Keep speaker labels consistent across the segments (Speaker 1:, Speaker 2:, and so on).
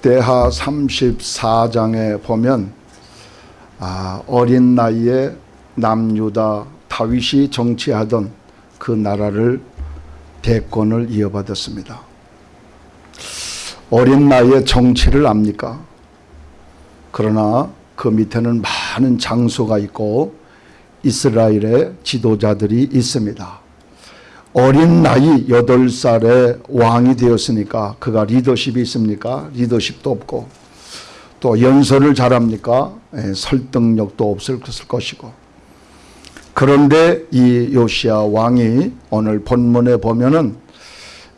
Speaker 1: 역대하 34장에 보면 아, 어린 나이에 남유다 다윗이 정치하던 그 나라를 대권을 이어받았습니다. 어린 나이에 정치를 압니까? 그러나 그 밑에는 많은 장소가 있고 이스라엘의 지도자들이 있습니다. 어린 나이 8살에 왕이 되었으니까 그가 리더십이 있습니까? 리더십도 없고 또 연설을 잘합니까? 예, 설득력도 없을 것이고 그런데 이 요시아 왕이 오늘 본문에 보면은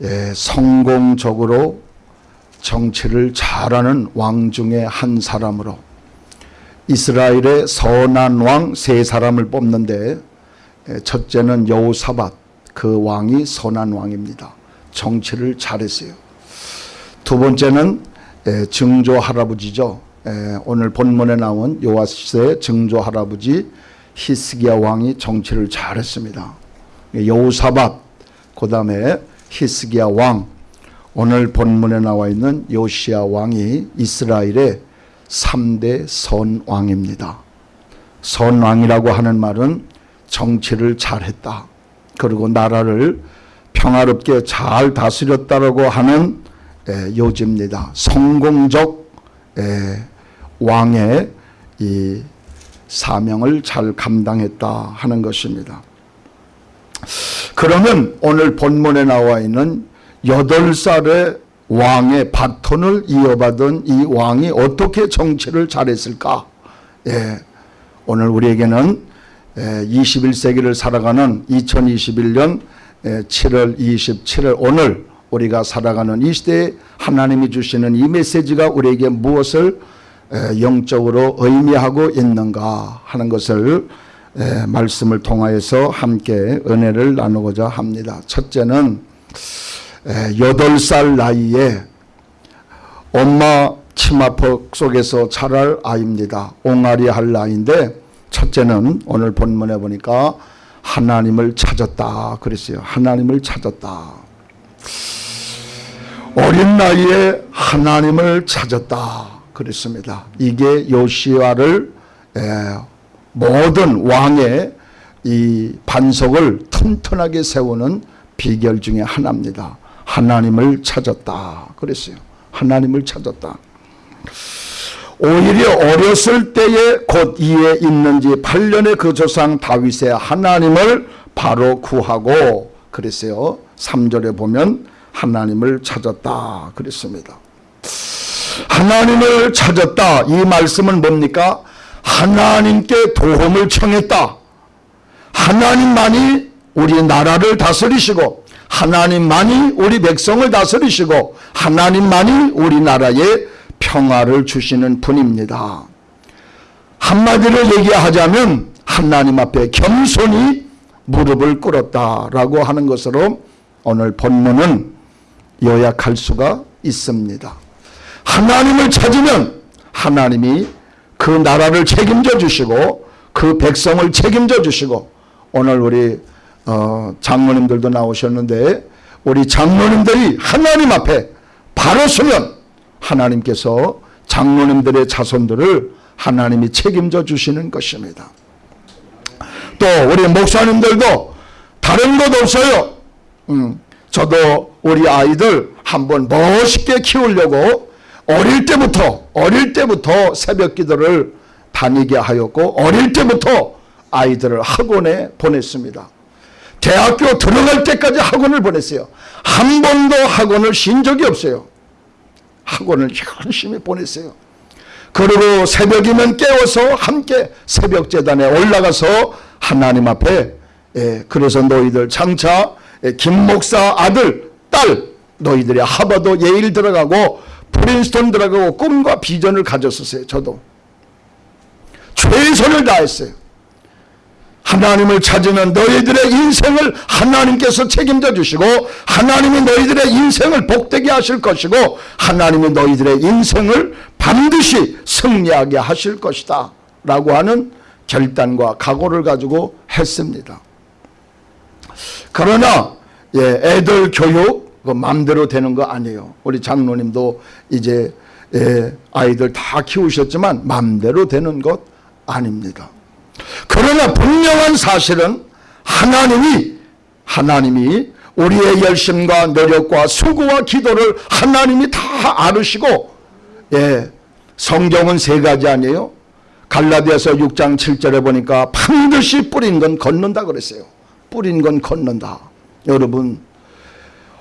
Speaker 1: 예, 성공적으로 정치를 잘하는 왕 중에 한 사람으로 이스라엘의 선한 왕 세 사람을 뽑는데 예, 첫째는 여호사밧 그 왕이 선한 왕입니다. 정치를 잘했어요. 두 번째는 예, 증조 할아버지죠. 예, 오늘 본문에 나온 요아스의 증조 할아버지 히스기야 왕이 정치를 잘했습니다. 여호사밧 그 다음에 히스기야 왕 오늘 본문에 나와 있는 요시야 왕이 이스라엘의 3대 선왕입니다. 선왕이라고 하는 말은 정치를 잘했다. 그리고 나라를 평화롭게 잘 다스렸다라고 하는 에, 요지입니다. 성공적 에, 왕의 이 사명을 잘 감당했다 하는 것입니다. 그러면 오늘 본문에 나와 있는 8살의 왕의 바톤을 이어받은 이 왕이 어떻게 정치를 잘했을까? 예, 오늘 우리에게는 21세기를 살아가는 2021년 7월 27일 오늘 우리가 살아가는 이 시대에 하나님이 주시는 이 메시지가 우리에게 무엇을 영적으로 의미하고 있는가 하는 것을 말씀을 통하여서 함께 은혜를 나누고자 합니다. 첫째는 8살 나이에 엄마 치마폭 속에서 자랄 아이입니다. 옹알이 할 나이인데 첫째는 오늘 본문에 보니까 하나님을 찾았다 그랬어요. 하나님을 찾았다. 어린 나이에 하나님을 찾았다 그랬습니다. 이게 요시아를 모든 왕의 이 반석을 튼튼하게 세우는 비결 중에 하나입니다. 하나님을 찾았다 그랬어요. 하나님을 찾았다. 오히려 어렸을 때에 곧 이에 있는 지 8년의 그 조상 다윗의 하나님을 바로 구하고 그랬어요. 3절에 보면 하나님을 찾았다 그랬습니다. 하나님을 찾았다 이 말씀은 뭡니까? 하나님께 도움을 청했다. 하나님만이 우리 나라를 다스리시고 하나님만이 우리 백성을 다스리시고 하나님만이 우리나라에 평화를 주시는 분입니다. 한마디로 얘기하자면 하나님 앞에 겸손히 무릎을 꿇었다라고 하는 것으로 오늘 본문은 요약할 수가 있습니다. 하나님을 찾으면 하나님이 그 나라를 책임져 주시고 그 백성을 책임져 주시고 오늘 우리 어 장로님들도 나오셨는데 우리 장로님들이 하나님 앞에 바로 서면 하나님께서 장로님들의 자손들을 하나님이 책임져 주시는 것입니다. 또 우리 목사님들도 다른 것 없어요. 음, 저도 우리 아이들 한번 멋있게 키우려고 어릴 때부터 어릴 때부터 새벽 기도를 다니게 하였고 어릴 때부터 아이들을 학원에 보냈습니다. 대학교 들어갈 때까지 학원을 보냈어요. 한 번도 학원을 쉰 적이 없어요. 학원을 열심히 보냈어요. 그리고 새벽이면 깨워서 함께 새벽 재단에 올라가서 하나님 앞에 예, 그래서 너희들 장차 예, 김 목사 아들 딸 너희들이 하버드 예일 들어가고 프린스턴 들어가고 꿈과 비전을 가졌었어요. 저도 최선을 다했어요. 하나님을 찾으면 너희들의 인생을 하나님께서 책임져 주시고 하나님이 너희들의 인생을 복되게 하실 것이고 하나님이 너희들의 인생을 반드시 승리하게 하실 것이다 라고 하는 결단과 각오를 가지고 했습니다. 그러나 예, 애들 교육 그 마음대로 되는 거 아니에요. 우리 장로님도 이제 예, 아이들 다 키우셨지만 맘대로 되는 것 아닙니다. 그러나 분명한 사실은 하나님이 하나님이 우리의 열심과 노력과 수고와 기도를 하나님이 다 알으시고 예, 성경은 세 가지 아니에요. 갈라디아서 6장 7절에 보니까 반드시 뿌린 건 걷는다 그랬어요. 뿌린 건 걷는다. 여러분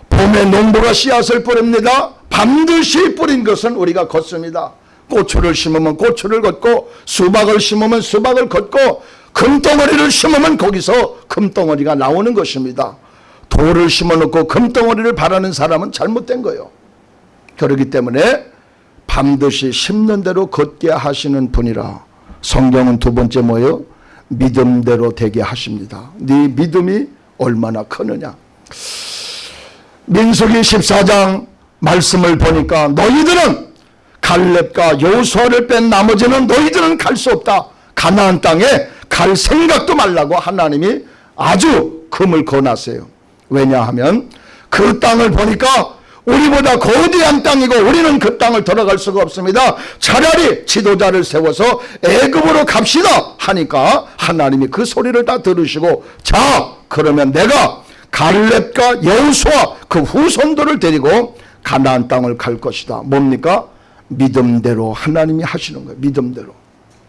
Speaker 1: 봄에 농부가 씨앗을 뿌립니다. 반드시 뿌린 것은 우리가 걷습니다. 고추를 심으면 고추를 걷고 수박을 심으면 수박을 걷고 금덩어리를 심으면 거기서 금덩어리가 나오는 것입니다. 돌을 심어놓고 금덩어리를 바라는 사람은 잘못된 거예요. 그렇기 때문에 반드시 심는 대로 걷게 하시는 분이라 성경은 두 번째 뭐예요? 믿음대로 되게 하십니다. 네 믿음이 얼마나 크느냐. 민수기 14장 말씀을 보니까 너희들은 갈렙과 여호수아를 뺀 나머지는 너희들은 갈 수 없다. 가나안 땅에 갈 생각도 말라고 하나님이 아주 금을 거놨어요. 왜냐하면 그 땅을 보니까 우리보다 거대한 땅이고 우리는 그 땅을 들어갈 수가 없습니다. 차라리 지도자를 세워서 애굽으로 갑시다 하니까 하나님이 그 소리를 다 들으시고 자 그러면 내가 갈렙과 여호수아 그 후손들을 데리고 가나안 땅을 갈 것이다. 뭡니까? 믿음대로 하나님이 하시는 거예요. 믿음대로.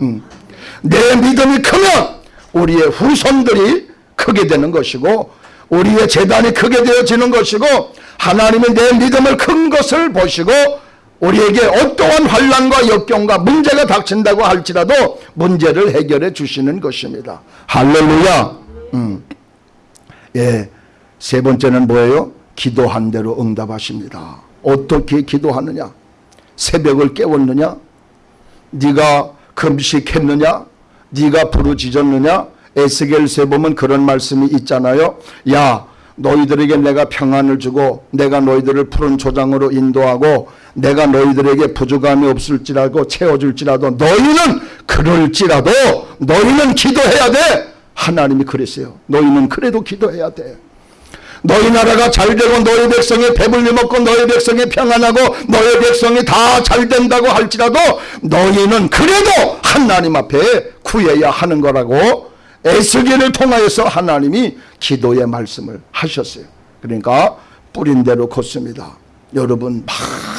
Speaker 1: 음. 내 믿음이 크면 우리의 후손들이 크게 되는 것이고 우리의 재단이 크게 되어지는 것이고 하나님이 내 믿음을 큰 것을 보시고 우리에게 어떠한 환란과 역경과 문제가 닥친다고 할지라도 문제를 해결해 주시는 것입니다. 할렐루야. 음. 예. 세 번째는 뭐예요? 기도한 대로 응답하십니다. 어떻게 기도하느냐? 새벽을 깨웠느냐? 네가 금식했느냐? 네가 부르짖었느냐? 에스겔서에 보면 그런 말씀이 있잖아요. 야 너희들에게 내가 평안을 주고 내가 너희들을 푸른 조장으로 인도하고 내가 너희들에게 부족함이 없을지라도 채워줄지라도 너희는 그럴지라도 너희는 기도해야 돼. 하나님이 그랬어요. 너희는 그래도 기도해야 돼. 너희 나라가 잘 되고 너희 백성이 배불리 먹고 너희 백성이 평안하고 너희 백성이 다 잘 된다고 할지라도 너희는 그래도 하나님 앞에 구해야 하는 거라고 에스겔을 통하여서 하나님이 기도의 말씀을 하셨어요. 그러니까 뿌린 대로 걷습니다. 여러분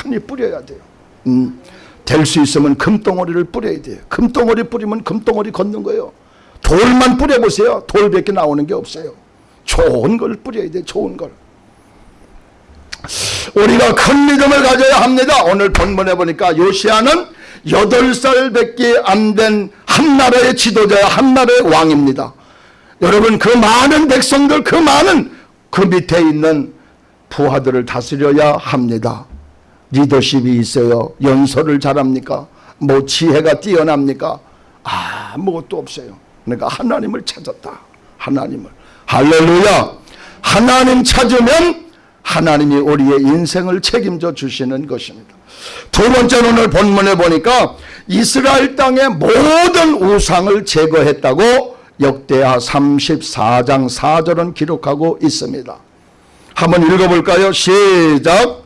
Speaker 1: 많이 뿌려야 돼요. 음, 될 수 있으면 금덩어리를 뿌려야 돼요. 금덩어리 뿌리면 금덩어리 걷는 거예요. 돌만 뿌려보세요. 돌밖에 나오는 게 없어요. 좋은 걸 뿌려야 돼. 좋은 걸. 우리가 큰 믿음을 가져야 합니다. 오늘 본문에 보니까 요시아는 8살밖에 안 된 한 나라의 지도자야 한 나라의 왕입니다. 여러분 그 많은 백성들 그 많은 그 밑에 있는 부하들을 다스려야 합니다. 리더십이 있어요. 연설을 잘합니까? 뭐 지혜가 뛰어납니까? 아무것도 없어요. 그러니까 하나님을 찾았다. 하나님을. 할렐루야. 하나님 찾으면 하나님이 우리의 인생을 책임져 주시는 것입니다. 두 번째 오늘 본문에 보니까 이스라엘 땅의 모든 우상을 제거했다고 역대하 34장 4절은 기록하고 있습니다. 한번 읽어볼까요? 시작.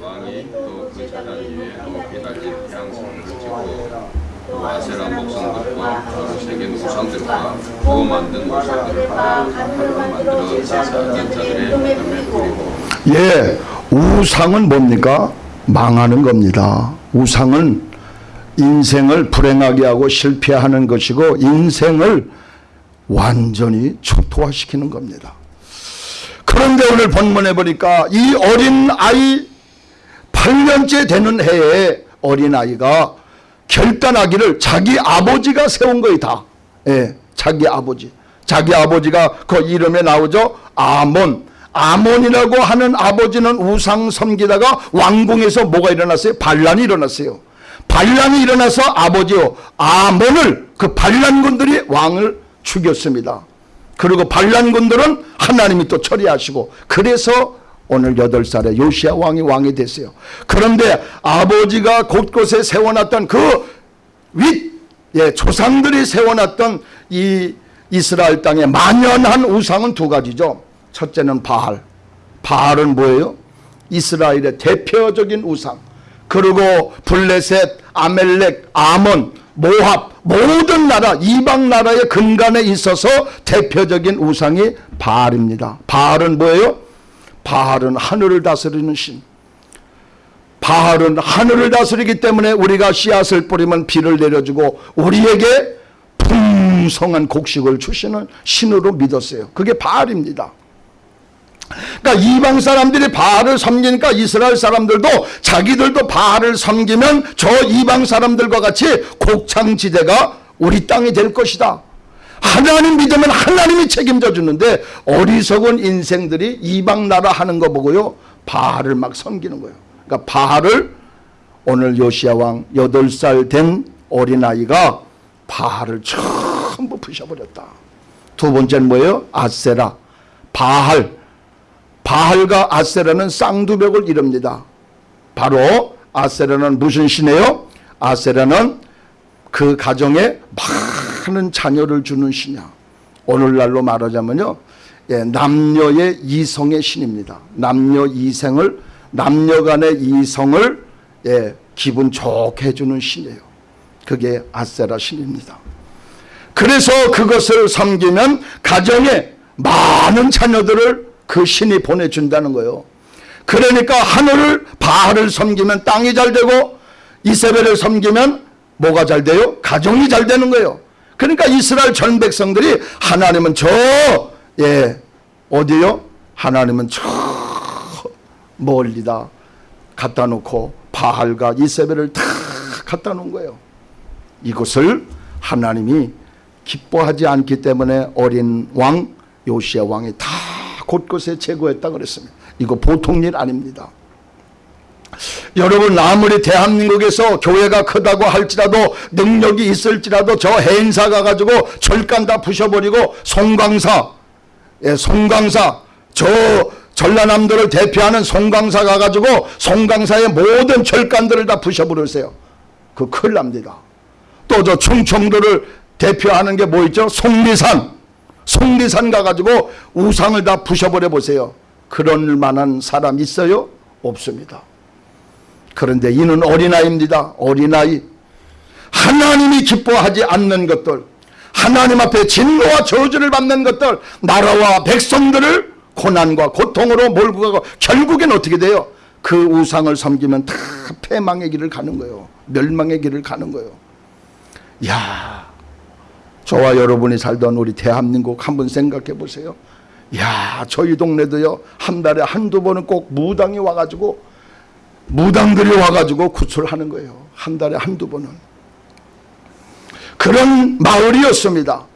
Speaker 2: 왕이 또그 재단 위에 높이 달린 향성을 지고 또 아세라 목성들과 세계 만든
Speaker 1: 예, 우상은 뭡니까? 망하는 겁니다. 우상은 인생을 불행하게 하고 실패하는 것이고 인생을 완전히 초토화시키는 겁니다. 그런데 오늘 본문에 보니까 이 어린 아이 8년째 되는 해에 어린 아이가 결단하기를 자기 아버지가 세운 거이 다. 예, 자기 아버지. 자기 아버지가 그 이름에 나오죠. 아몬. 아몬이라고 하는 아버지는 우상 섬기다가 왕궁에서 뭐가 일어났어요? 반란이 일어났어요. 반란이 일어나서 아버지요 아몬을 그 반란군들이 왕을 죽였습니다. 그리고 반란군들은 하나님이 또 처리하시고 그래서 오늘 8살에 요시아 왕이 왕이 됐어요. 그런데 아버지가 곳곳에 세워놨던 그 윗, 예, 조상들이 세워놨던 이 이스라엘 땅에 만연한 우상은 두 가지죠. 첫째는 바알. 바알은 뭐예요? 이스라엘의 대표적인 우상 그리고 블레셋, 아멜렉, 아몬, 모합 모든 나라 이방 나라의 근간에 있어서 대표적인 우상이 바알입니다. 바알은 뭐예요? 바알은 하늘을 다스리는 신. 바알은 하늘을 다스리기 때문에 우리가 씨앗을 뿌리면 비를 내려주고 우리에게 풍성한 곡식을 주시는 신으로 믿었어요. 그게 바알입니다. 그러니까 이방 사람들이 바알을 섬기니까 이스라엘 사람들도 자기들도 바알을 섬기면 저 이방 사람들과 같이 곡창지대가 우리 땅이 될 것이다. 하나님 믿으면 하나님이 책임져 주는데 어리석은 인생들이 이방 나라 하는 거 보고요. 바알을 막 섬기는 거예요. 그러니까 바알을 오늘 요시야 왕 8살 된 어린아이가 바알을 전부 부셔버렸다. 두 번째는 뭐예요? 아세라. 바알. 바알과 아세라는 쌍두벽을 이룹니다. 바로 아세라는 무슨 신이에요? 아세라는 그 가정에 많은 자녀를 주는 신이야. 오늘날로 말하자면요. 예, 남녀의 이성의 신입니다. 남녀 이성을 남녀 간의 이성을 예, 기분 좋게 해주는 신이에요. 그게 아세라 신입니다. 그래서 그것을 섬기면 가정에 많은 자녀들을 그 신이 보내준다는 거예요. 그러니까 하늘을 바알을 섬기면 땅이 잘 되고 이세벨을 섬기면 뭐가 잘 돼요? 가정이 잘 되는 거예요. 그러니까 이스라엘 전 백성들이 하나님은 저 예, 어디요? 하나님은 저 멀리다 갖다 놓고 바알과 이세벨을 다 갖다 놓은 거예요. 이것을 하나님이 기뻐하지 않기 때문에 어린 왕 요시야 왕이 다 곳곳에 제거했다 그랬습니다. 이거 보통 일 아닙니다. 여러분 아무리 대한민국에서 교회가 크다고 할지라도 능력이 있을지라도 저 해인사 가가지고 절간 다 부셔버리고 송광사 예, 송광사 저 전라남도를 대표하는 송광사 가가지고 송광사의 모든 절간들을 다 부셔버리세요. 그 큰일 납니다. 또 저 충청도를 대표하는 게 뭐 있죠? 속리산 속리산 가가지고 우상을 다 부셔버려 보세요. 그럴 만한 사람 있어요? 없습니다. 그런데 이는 어린아이입니다. 어린아이. 하나님이 기뻐하지 않는 것들, 하나님 앞에 진노와 저주를 받는 것들, 나라와 백성들을 고난과 고통으로 몰고 가고 결국엔 어떻게 돼요? 그 우상을 섬기면 다 패망의 길을 가는 거예요. 멸망의 길을 가는 거예요. 야, 저와 여러분이 살던 우리 대한민국 한번 생각해 보세요. 야, 저희 동네도요, 한 달에 한두 번은 꼭 무당이 와가지고, 무당들이 와가지고 구출하는 거예요. 한 달에 한두 번은. 그런 마을이었습니다.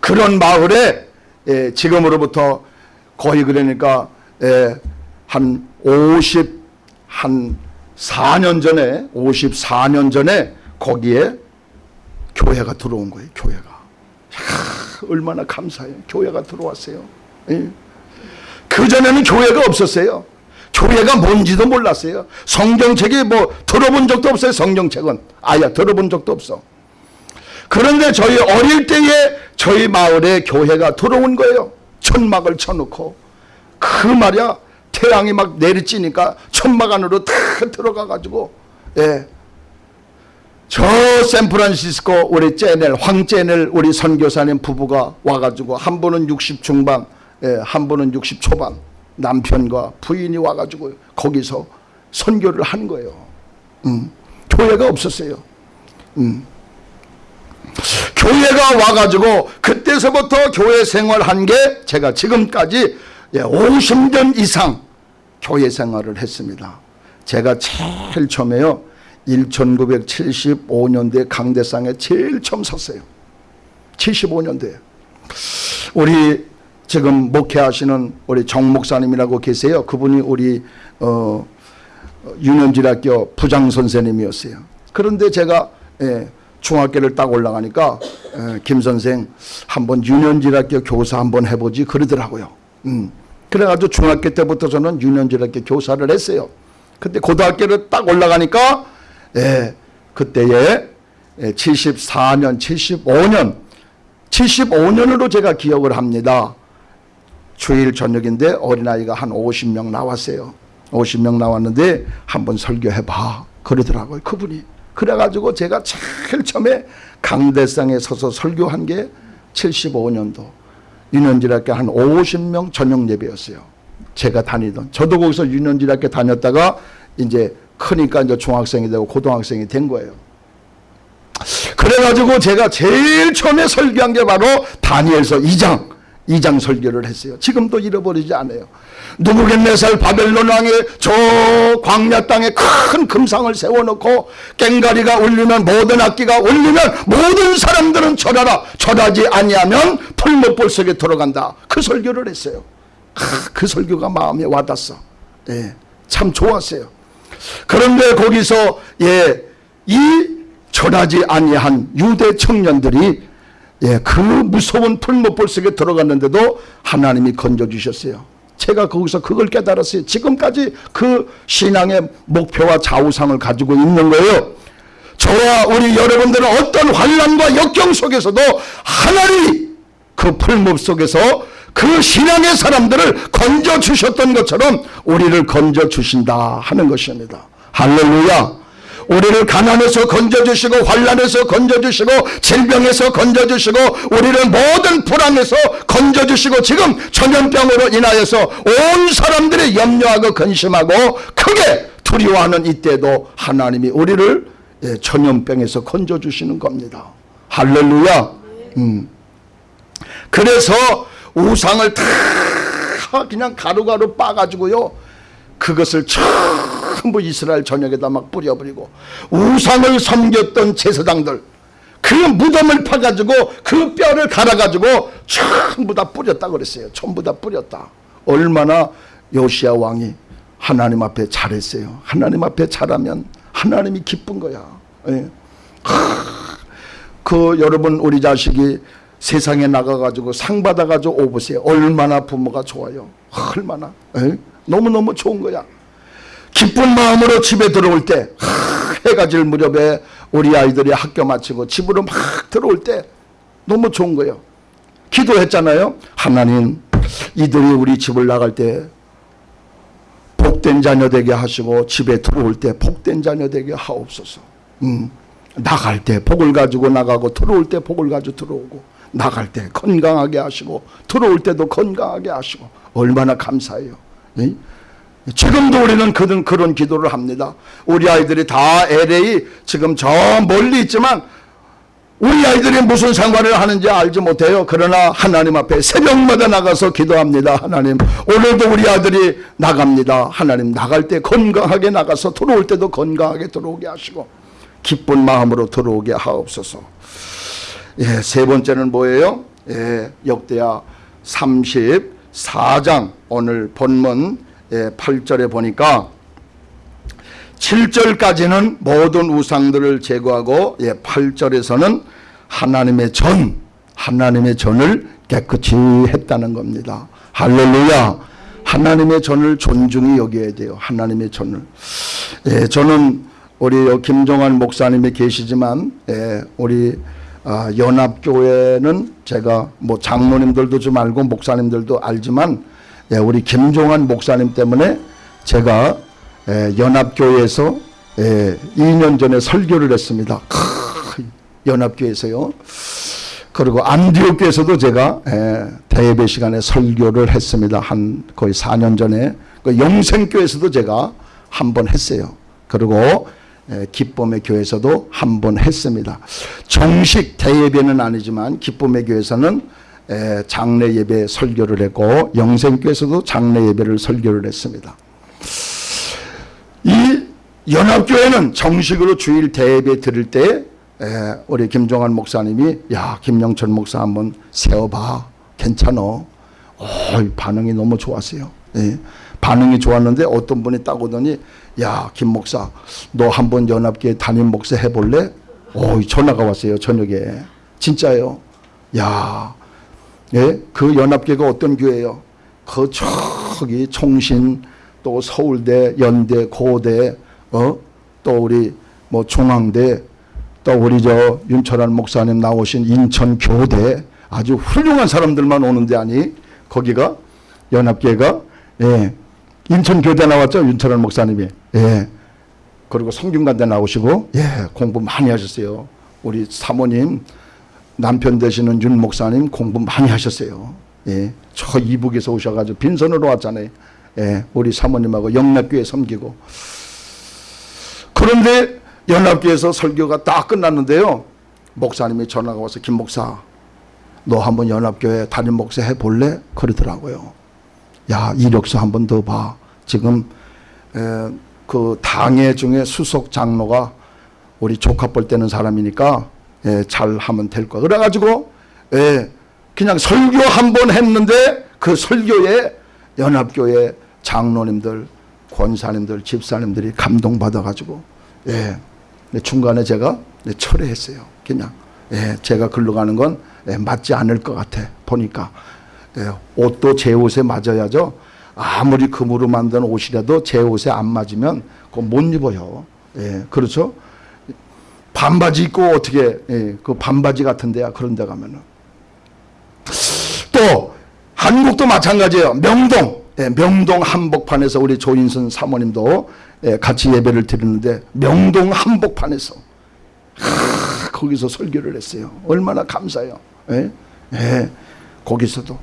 Speaker 1: 그런 마을에, 예, 지금으로부터 거의 그러니까, 예, 한 50, 한 4년 전에, 54년 전에 거기에 교회가 들어온 거예요, 교회가. 야, 얼마나 감사해요. 교회가 들어왔어요. 예. 그전에는 교회가 없었어요. 교회가 뭔지도 몰랐어요. 성경책이 뭐 들어본 적도 없어요. 성경책은. 아야 들어본 적도 없어. 그런데 저희 어릴 때에 저희 마을에 교회가 들어온 거예요. 천막을 쳐놓고 그 말이야 태양이 막 내리쬐니까 천막 안으로 다 들어가 가지고 예. 저 샌프란시스코 우리 째넬 황째넬 우리 선교사님 부부가 와가지고 한 분은 60 중반 예, 한 분은 60 초반 남편과 부인이 와가지고 거기서 선교를 한 거예요. 음, 교회가 없었어요. 음. 교회가 와가지고 그때서부터 교회 생활한 게 제가 지금까지 예, 50년 이상 교회 생활을 했습니다. 제가 제일 처음에요. 1975년도에 강대상에 제일 처음 섰어요. 75년도에. 우리 지금 목회하시는 우리 정 목사님이라고 계세요. 그분이 우리 어, 유년지학교 부장 선생님이었어요. 그런데 제가 예, 중학교를 딱 올라가니까 예, 김 선생 한번 유년지학교 교사 한번 해보지 그러더라고요. 음. 그래가지고 중학교 때부터 저는 유년지학교 교사를 했어요. 근데 고등학교를 딱 올라가니까 예, 그때에 74년, 75년, 75년으로 제가 기억을 합니다. 주일 저녁인데 어린아이가 한 50명 나왔어요. 50명 나왔는데 한번 설교해봐. 그러더라고요 그분이. 그래가지고 제가 제일 처음에 강대상에 서서 설교한 게 75년도. 유년지학교 한 50명 전용 예배였어요. 제가 다니던. 저도 거기서 유년지학교 다녔다가 이제 크니까 이제 중학생이 되고 고등학생이 된 거예요 그래가지고 제가 제일 처음에 설교한 게 바로 다니엘서 2장 2장 설교를 했어요. 지금도 잃어버리지 않아요. 누부갓네살 바벨론 왕의 저 광야 땅에 큰 금상을 세워놓고 꽹가리가 울리면 모든 악기가 울리면 모든 사람들은 절하라 절하지 아니하면 풀못볼 속에 들어간다. 그 설교를 했어요. 아, 그 설교가 마음에 와닿았어. 예, 참 좋았어요. 그런데 거기서 예, 이 절하지 아니한 유대 청년들이 예, 그 무서운 풀못볼 속에 들어갔는데도 하나님이 건져주셨어요. 제가 거기서 그걸 깨달았어요. 지금까지 그 신앙의 목표와 좌우상을 가지고 있는 거예요. 저와 우리 여러분들은 어떤 환란과 역경 속에서도 하나님이 그 풀못 속에서 그 신앙의 사람들을 건져 주셨던 것처럼 우리를 건져 주신다 하는 것입니다. 할렐루야. 우리를 가난에서 건져주시고 환란에서 건져주시고 질병에서 건져주시고 우리를 모든 불안에서 건져주시고 지금 전염병으로 인하여서 온 사람들이 염려하고 근심하고 크게 두려워하는 이때도 하나님이 우리를 예, 전염병에서 건져주시는 겁니다. 할렐루야. 음. 그래서 우상을 다 그냥 가루가루 빠가지고요. 그것을 전부 이스라엘 전역에다 막 뿌려버리고 우상을 섬겼던 제사장들 그 무덤을 파가지고 그 뼈를 갈아가지고 전부 다 뿌렸다 그랬어요. 전부 다 뿌렸다. 얼마나 요시아 왕이 하나님 앞에 잘했어요. 하나님 앞에 잘하면 하나님이 기쁜 거야. 예. 그 여러분 우리 자식이 세상에 나가가지고 상 받아가지고 오보세요. 얼마나 부모가 좋아요. 얼마나. 에? 너무너무 좋은 거야. 기쁜 마음으로 집에 들어올 때 하, 해가 질 무렵에 우리 아이들이 학교 마치고 집으로 막 들어올 때 너무 좋은 거예요. 기도했잖아요. 하나님 이들이 우리 집을 나갈 때 복된 자녀 되게 하시고 집에 들어올 때 복된 자녀 되게 하옵소서. 음, 나갈 때 복을 가지고 나가고 들어올 때 복을 가지고 들어오고 나갈 때 건강하게 하시고 들어올 때도 건강하게 하시고 얼마나 감사해요. 예? 지금도 우리는 그런, 그런 기도를 합니다. 우리 아이들이 다 LA 지금 저 멀리 있지만 우리 아이들이 무슨 생활을 하는지 알지 못해요. 그러나 하나님 앞에 새벽마다 나가서 기도합니다. 하나님 오늘도 우리 아들이 나갑니다. 하나님 나갈 때 건강하게 나가서 들어올 때도 건강하게 들어오게 하시고 기쁜 마음으로 들어오게 하옵소서. 예, 세 번째는 뭐예요? 예, 역대하 34장 오늘 본문 예, 8절에 보니까 7절까지는 모든 우상들을 제거하고 예, 8절에서는 하나님의 전, 하나님의 전을 깨끗이 했다는 겁니다. 할렐루야. 하나님의 전을 존중히 여겨야 돼요. 하나님의 전을. 예, 저는 우리 김종환 목사님이 계시지만 예, 우리 아, 연합교회는 제가 뭐 장로님들도 좀 알고 목사님들도 알지만 예, 우리 김종환 목사님 때문에 제가 예, 연합교회에서 예, 2년 전에 설교를 했습니다. 크, 연합교회에서요. 그리고 안디옥교에서도 제가 예, 대예배 시간에 설교를 했습니다. 한 거의 4년 전에 그 영생교에서도 제가 한 번 했어요. 그리고 예, 기쁨의 교회에서도 한 번 했습니다. 정식 대예배는 아니지만 기쁨의 교회에서는 예, 장례 예배 설교를 했고 영생교에서도 장례 예배를 설교를 했습니다. 이 연합교회는 정식으로 주일 대예배 드릴 때 에, 우리 김종환 목사님이 야 김영철 목사 한번 세워봐 괜찮어 오, 반응이 너무 좋았어요 예. 반응이 좋았는데 어떤 분이 딱 오더니 야 김 목사 너 한번 연합교회 담임 목사 해볼래? 오 전화가 왔어요 저녁에 진짜요 야 예? 그 연합교회가 어떤 교회예요 그 저기 총신 또 서울대 연대 고대 어? 또 우리 뭐 중앙대 또 우리 저 윤철환 목사님 나오신 인천 교대 아주 훌륭한 사람들만 오는데 아니 거기가 연합계가 예, 인천 교대 나왔죠? 윤철원 목사님이. 예. 그리고 성균관대 나오시고 예. 공부 많이 하셨어요. 우리 사모님 남편 되시는 윤 목사님 공부 많이 하셨어요. 예 저 이북에서 오셔가지고 빈손으로 왔잖아요. 예. 우리 사모님하고 영락교회 섬기고. 그런데 연합교회에서 설교가 딱 끝났는데요. 목사님이 전화가 와서 김 목사 너 한번 연합교회 담임 목사 해볼래? 그러더라고요 야 이력서 한 번 더 봐. 지금 에, 그 당회 중에 수석 장로가 우리 조카뻘 되는 사람이니까 예, 잘 하면 될 거야. 그래가지고 예, 그냥 설교 한 번 했는데 그 설교에 연합교회 장로님들, 권사님들, 집사님들이 감동받아가지고 예, 중간에 제가 네, 철회했어요. 그냥 예, 제가 글로 가는 건 예, 맞지 않을 것 같아 보니까 예, 옷도 제 옷에 맞아야죠. 아무리 금으로 만든 옷이라도 제 옷에 안 맞으면 그거 못 입어요. 예, 그렇죠? 반바지 입고 어떻게 예, 그 반바지 같은 데야 그런 데 가면은 또 한국도 마찬가지예요. 명동 예, 명동 한복판에서 우리 조인선 사모님도 예, 같이 예배를 드리는데 명동 한복판에서 하, 거기서 설교를 했어요. 얼마나 감사해요. 예? 예, 거기서도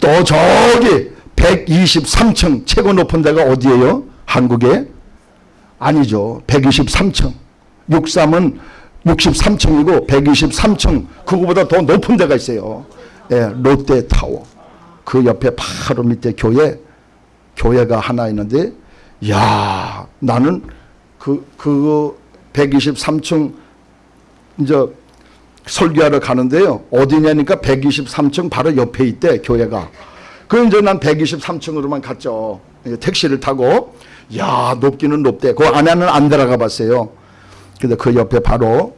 Speaker 1: 또 저기 123층 최고 높은 데가 어디예요? 한국에? 아니죠. 123층. 63은 63층이고 123층 그거보다 더 높은 데가 있어요. 예, 롯데타워. 그 옆에 바로 밑에 교회 교회가 하나 있는데 야 나는 그, 그 123층 이제 설교하러 가는데요. 어디냐니까 123층 바로 옆에 있대 교회가. 그럼 이제 난 123층으로만 갔죠. 예, 택시를 타고 야 높기는 높대. 그 안에는 안 들어가 봤어요. 근데 그 옆에 바로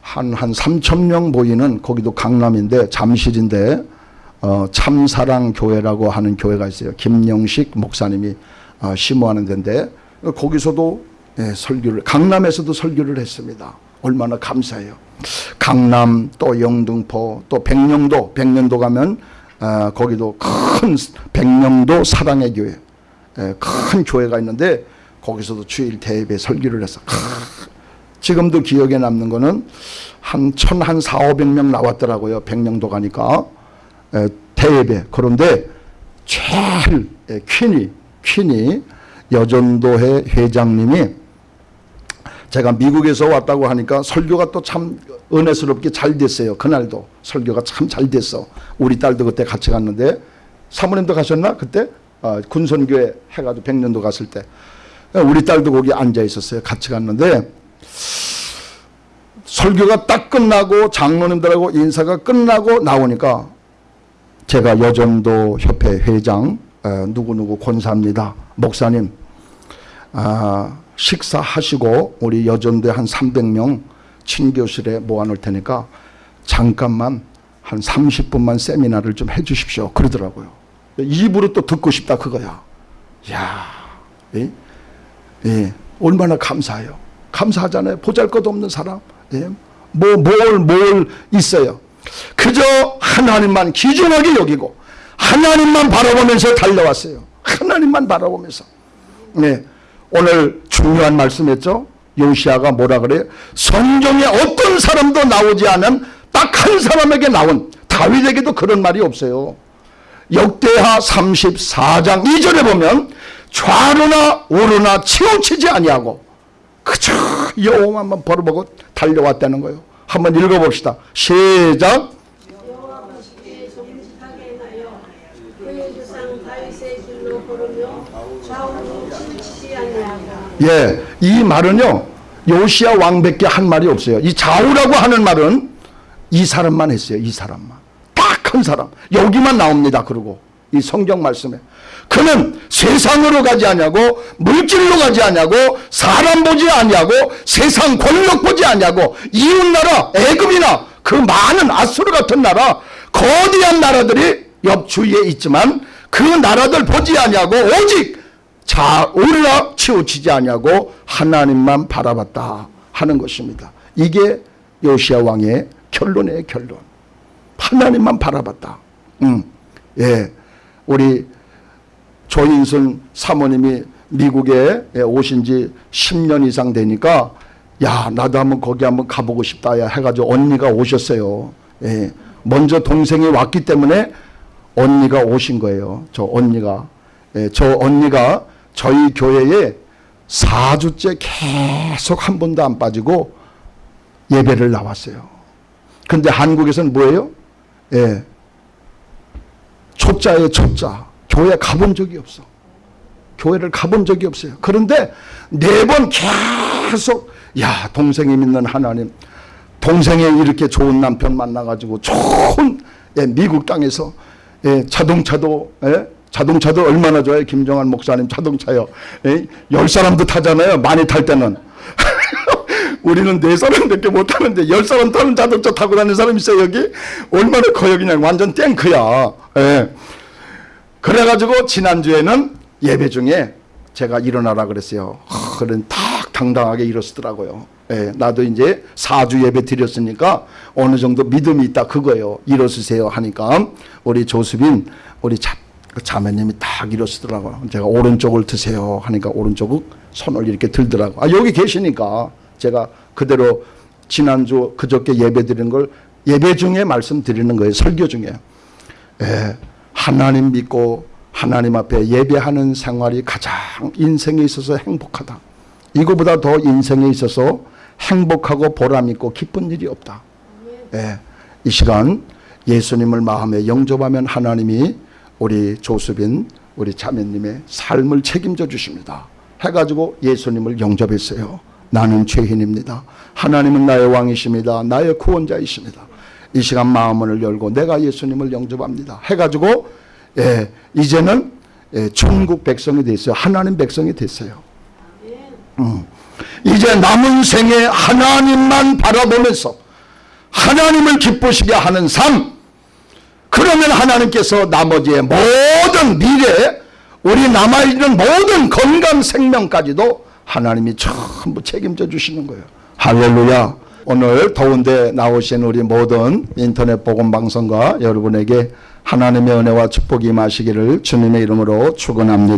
Speaker 1: 한, 한 3천 명 보이는 거기도 강남인데 잠실인데 어, 참사랑 교회라고 하는 교회가 있어요. 김영식 목사님이 어, 심호하는 데인데 거기서도 예, 설교를 강남에서도 설교를 했습니다. 얼마나 감사해요. 강남 또 영등포 또 백령도 백령도 가면 어, 거기도 큰 백령도 사랑의 교회 예, 큰 교회가 있는데 거기서도 주일 대예배 설교를 했어. 지금도 기억에 남는 거는 한 천 한 사오백 명 나왔더라고요. 백령도 가니까 에, 대예배. 그런데 제일 에, 퀸이 퀸이 여전도회 회장님이 제가 미국에서 왔다고 하니까 설교가 또 참 은혜스럽게 잘 됐어요. 그날도 설교가 참 잘 됐어. 우리 딸도 그때 같이 갔는데 사모님도 가셨나 그때 어, 군선교회 해가지고 백년도 갔을 때 우리 딸도 거기 앉아 있었어요. 같이 갔는데 설교가 딱 끝나고 장로님들하고 인사가 끝나고 나오니까 제가 여전도 협회 회장 에, 누구누구 권사입니다. 목사님 아, 식사하시고 우리 여전도에 한 300명 친교실에 모아놓을 테니까 잠깐만 한 30분만 세미나를 좀 해주십시오. 그러더라고요. 입으로 또 듣고 싶다 그거야. 야, 예? 예, 얼마나 감사해요. 감사하잖아요. 보잘것 없는 사람. 예? 뭐, 뭘, 뭘 있어요. 그저 하나님만 기준하게 여기고 하나님만 바라보면서 달려왔어요. 하나님만 바라보면서. 네. 오늘 중요한 말씀했죠. 요시아가 뭐라 그래요? 성경에 어떤 사람도 나오지 않은 딱 한 사람에게 나온 다윗에게도 그런 말이 없어요. 역대하 34장 2절에 보면 좌로나 우로나 치우치지 아니하고 그저 여호와만 바라보고 달려왔다는 거예요. 한번 읽어봅시다. 시작.
Speaker 3: 여호와 보시기에 정직하게 하여 그의 조상 다윗의 길로 걸으며 좌우로 치우치지 아니하고
Speaker 1: 예, 이 말은요 요시아 왕밖에 한 말이 없어요. 이 좌우라고 하는 말은 이 사람만 했어요. 이 사람만 딱 한 사람 여기만 나옵니다. 그리고 이 성경 말씀에 그는 세상으로 가지 아니하고 물질로 가지 아니하고 사람 보지 아니하고 세상 권력 보지 아니하고 이웃 나라 애굽이나 그 많은 아수르 같은 나라 거대한 나라들이 옆 주위에 있지만 그 나라들 보지 아니하고 오직 자 우리라 치우치지 아니하고 하나님만 바라봤다 하는 것입니다. 이게 요시아 왕의 결론의 결론. 하나님만 바라봤다. 음, 예, 우리 조인순 사모님이 미국에 오신 지 10년 이상 되니까 야 나도 한번 거기 한번 가보고 싶다 야 해가지고 언니가 오셨어요. 예. 먼저 동생이 왔기 때문에 언니가 오신 거예요. 저 언니가 예, 저 언니가 저희 교회에 4주째 계속 한 번도 안 빠지고 예배를 나왔어요. 근데 한국에서는 뭐예요? 예. 초짜예요, 초짜. 교회 가본 적이 없어. 교회를 가본 적이 없어요. 그런데 네 번 계속 야 동생이 믿는 하나님 동생이 이렇게 좋은 남편 만나가지고 좋은 예, 미국 땅에서 예, 자동차도 예, 자동차도 얼마나 좋아요 김정한 목사님 자동차요 예, 열 사람도 타잖아요 많이 탈 때는 우리는 네 사람밖에 못 타는데 열 사람 타는 자동차 타고 다니는 사람 있어요 여기 얼마나 커요 그냥 완전 탱크야 예. 그래가지고 지난주에는 예배 중에 제가 일어나라 그랬어요. 하, 그런 탁 당당하게 일어서더라고요. 예, 나도 이제 사주 예배 드렸으니까 어느 정도 믿음이 있다 그거예요. 일어서세요 하니까 우리 조수빈 우리 자, 그 자매님이 딱 일어서더라고요. 제가 오른쪽을 드세요 하니까 오른쪽을 손을 이렇게 들더라고. 아 여기 계시니까 제가 그대로 지난주 그저께 예배 드리는 걸 예배 중에 말씀드리는 거예요. 설교 중에. 예, 하나님 믿고 하나님 앞에 예배하는 생활이 가장 인생에 있어서 행복하다. 이거보다 더 인생에 있어서 행복하고 보람있고 기쁜 일이 없다. 예, 이 시간 예수님을 마음에 영접하면 하나님이 우리 조수빈 우리 자매님의 삶을 책임져 주십니다. 해가지고 예수님을 영접했어요. 나는 죄인입니다. 하나님은 나의 왕이십니다. 나의 구원자이십니다. 이 시간 마음을 열고 내가 예수님을 영접합니다. 해가지고 예, 이제는 예, 천국 백성이 됐어요. 하나님 백성이 됐어요. 음. 이제 남은 생에 하나님만 바라보면서 하나님을 기쁘시게 하는 삶. 그러면 하나님께서 나머지의 모든 미래, 우리 남아있는 모든 건강 생명까지도 하나님이 전부 책임져 주시는 거예요. 할렐루야. 오늘 더운데 나오신 우리 모든 인터넷 복음 방송과 여러분에게 하나님의 은혜와 축복이 마시기를 주님의 이름으로 축원합니다.